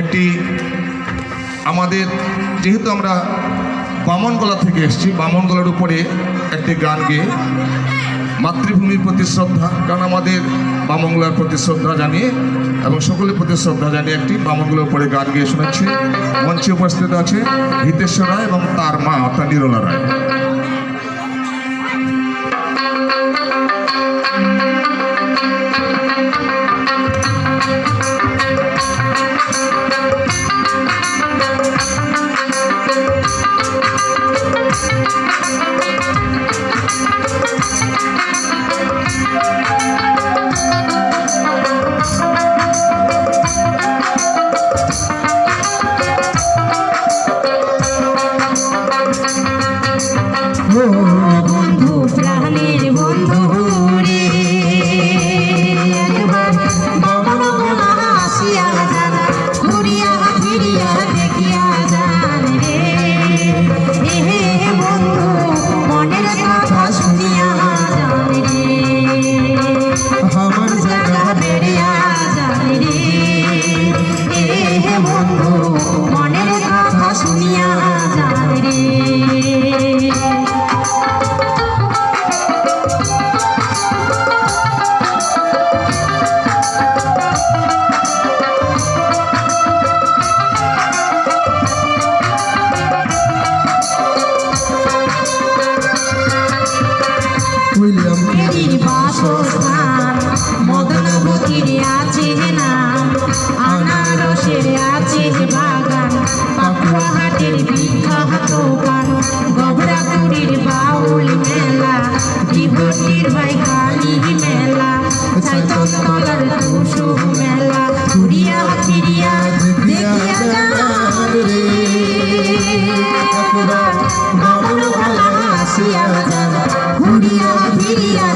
একটি আমাদের, যেহেতু আমরা বামনগলা থেকে এসেছি, বামনগলার উপরে একটি গান গেয়ে মাতৃভূমির প্রতি শ্রদ্ধা, কারণ আমাদের বামনগলার প্রতি শ্রদ্ধা জানিয়ে এবং সকলের প্রতি শ্রদ্ধা জানিয়ে একটি বামনগলার উপরে গান গেয়ে শোনাচ্ছি। মঞ্চে উপস্থিত আছে হিতেশ্বর রায় এবং তার মা অর্থাৎ নিরলা রায়। हो আছে না, আনারসের আছে বাগান, পাকুয়াহাটের বিখ্যাত পান গবরাপুরীর বাউল মেলা বিভটির ভাই কালী মেলা চাইতলার টুসু মেলা ঘুরিয়া ফিরিয়া দেখিয়া যান রে। একবার বাউল ভালা হাসিয়া যান ঘুরিয়া ফিরিয়া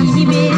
Baby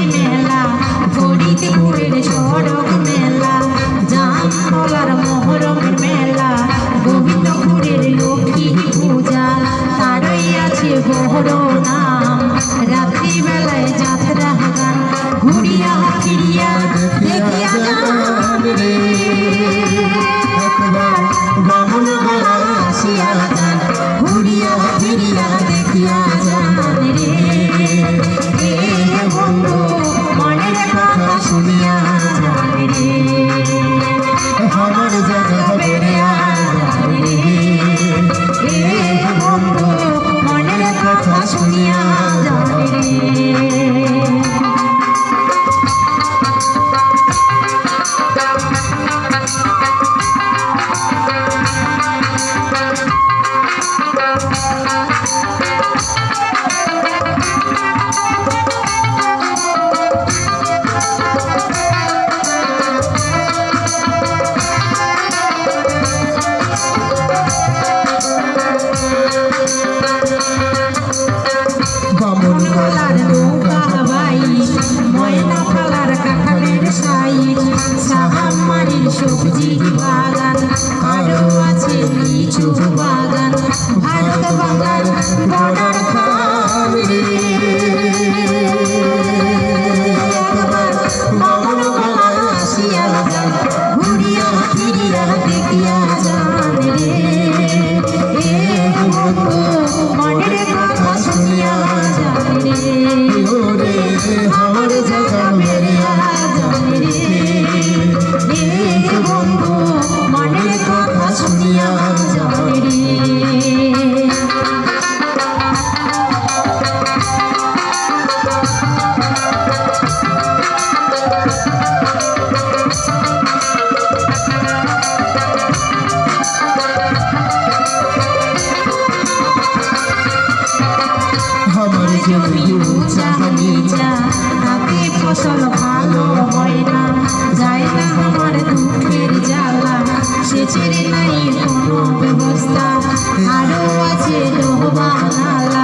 भगवान